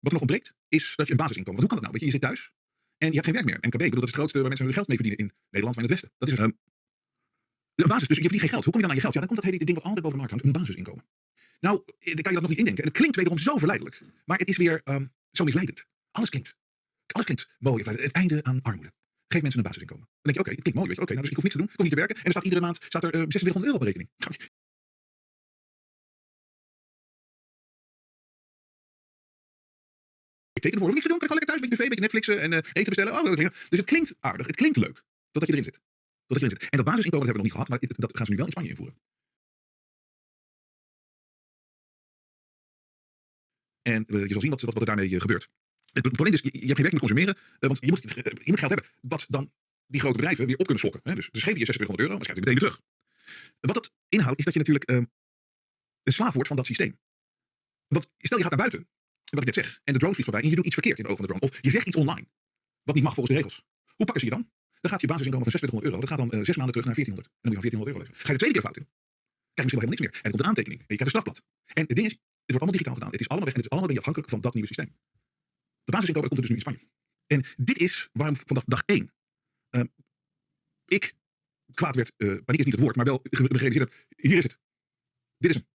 Wat nog ontbreekt, is dat je een basisinkomen. Want hoe kan dat nou? Weet je, je zit thuis en je hebt geen werk meer. NKB, ik bedoel, is het grootste waar mensen hun geld mee verdienen in Nederland, maar in het Westen. Dat is dus, een basis. Dus je verdient geen geld. Hoe kom je dan aan je geld? Ja, dan komt dat hele ding wat altijd boven de markt hangt, een basisinkomen. Nou, eh, dan kan je dat nog niet indenken. En het klinkt wederom zo verleidelijk. Maar het is weer um, zo misleidend. Alles klinkt. Alles klinkt mooi. Het einde aan armoede. Geef mensen een basisinkomen. Dan denk je, oké, het klinkt mooi. Oké, nou, dus ik hoef niks te doen. Ik hoef niet te werken. En er staat iedere maand staat er uh, 2600 euro op rekening. Ik teken ervoor. Niks te doen. Kan ik gewoon lekker thuis beetje tv, beetje Netflixen en uh, eten bestellen. Oh, dus het klinkt aardig. Het klinkt leuk. Totdat je erin zit. Totdat je erin zit. En dat basisinkomen dat hebben we nog niet gehad. Maar dat gaan ze nu wel in Spanje invoeren. En uh, je zal zien wat, wat, er daarmee uh, gebeurt. Het probleem is, je, hebt geen werk, moet consumeren. Uh, want je moet, geld hebben. Wat dan die grote bedrijven weer op kunnen slokken. Hè? Dus, dus geef je 2600 euro, maar schrijf je meteen weer terug. Wat dat inhoudt, is dat je natuurlijk ehm, een slaaf wordt van dat systeem. Want stel je gaat naar buiten, wat ik net zeg, en de drone vliegt voorbij en je doet iets verkeerd in de ogen van de drone. Of je zegt iets online, wat niet mag volgens de regels. Hoe pakken ze je dan? Dan gaat je basisinkomen van 2600 euro, dat gaat dan uh, zes maanden terug naar 1400. En dan moet je van 1400 euro leven. Ga je de tweede keer fout in, krijg je misschien wel helemaal niks meer. En dan komt een aantekening en je krijgt een strafblad. En het ding is, het wordt allemaal digitaal gedaan. Het is allemaal weg en het is allemaal ben je afhankelijk van dat nieuwe systeem. De basisinkomen komt er dus nu in Spanje. En dit is waarom vanaf dag één uh, ik kwaad werd, uh, paniek is niet het woord, maar wel gerealiseerd heb, hier is het. Dit is hem.